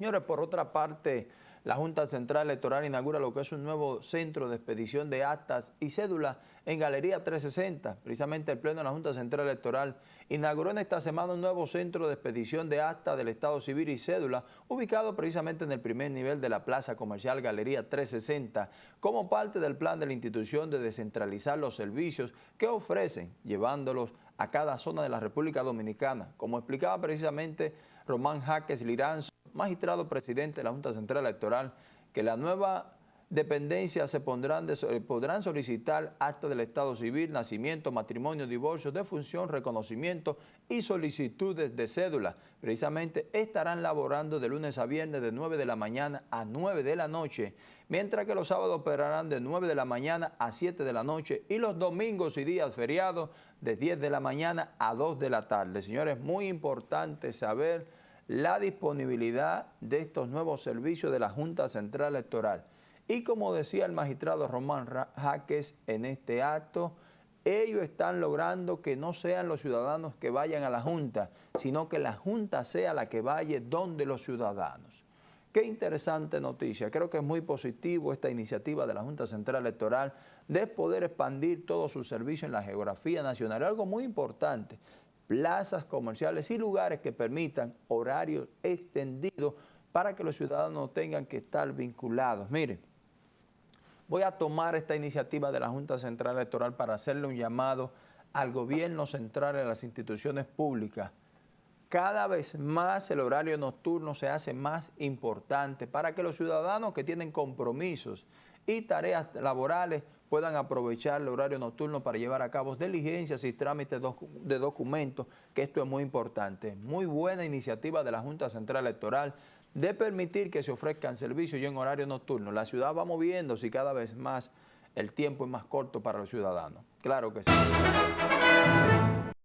Señores, por otra parte, la Junta Central Electoral inaugura lo que es un nuevo centro de expedición de actas y cédulas en Galería 360. Precisamente el Pleno de la Junta Central Electoral inauguró en esta semana un nuevo centro de expedición de actas del Estado Civil y cédula, ubicado precisamente en el primer nivel de la Plaza Comercial Galería 360, como parte del plan de la institución de descentralizar los servicios que ofrecen, llevándolos a cada zona de la República Dominicana, como explicaba precisamente Román Jaques Liranzo, magistrado presidente de la Junta Central Electoral, que la nueva dependencia se pondrán eh, podrán solicitar acta del Estado Civil, nacimiento, matrimonio, divorcio, defunción, reconocimiento y solicitudes de cédula. Precisamente estarán laborando de lunes a viernes de 9 de la mañana a 9 de la noche, mientras que los sábados operarán de 9 de la mañana a 7 de la noche y los domingos y días feriados de 10 de la mañana a 2 de la tarde. Señores, muy importante saber la disponibilidad de estos nuevos servicios de la Junta Central Electoral. Y como decía el magistrado Román Jaques en este acto, ellos están logrando que no sean los ciudadanos que vayan a la Junta, sino que la Junta sea la que vaya donde los ciudadanos. Qué interesante noticia. Creo que es muy positivo esta iniciativa de la Junta Central Electoral de poder expandir todos sus servicios en la geografía nacional. Algo muy importante plazas comerciales y lugares que permitan horarios extendidos para que los ciudadanos tengan que estar vinculados. Miren, voy a tomar esta iniciativa de la Junta Central Electoral para hacerle un llamado al gobierno central y a las instituciones públicas. Cada vez más el horario nocturno se hace más importante para que los ciudadanos que tienen compromisos y tareas laborales puedan aprovechar el horario nocturno para llevar a cabo diligencias y trámites de documentos, que esto es muy importante. Muy buena iniciativa de la Junta Central Electoral de permitir que se ofrezcan servicios y en horario nocturno. La ciudad va moviéndose y cada vez más el tiempo es más corto para los ciudadanos. Claro que sí.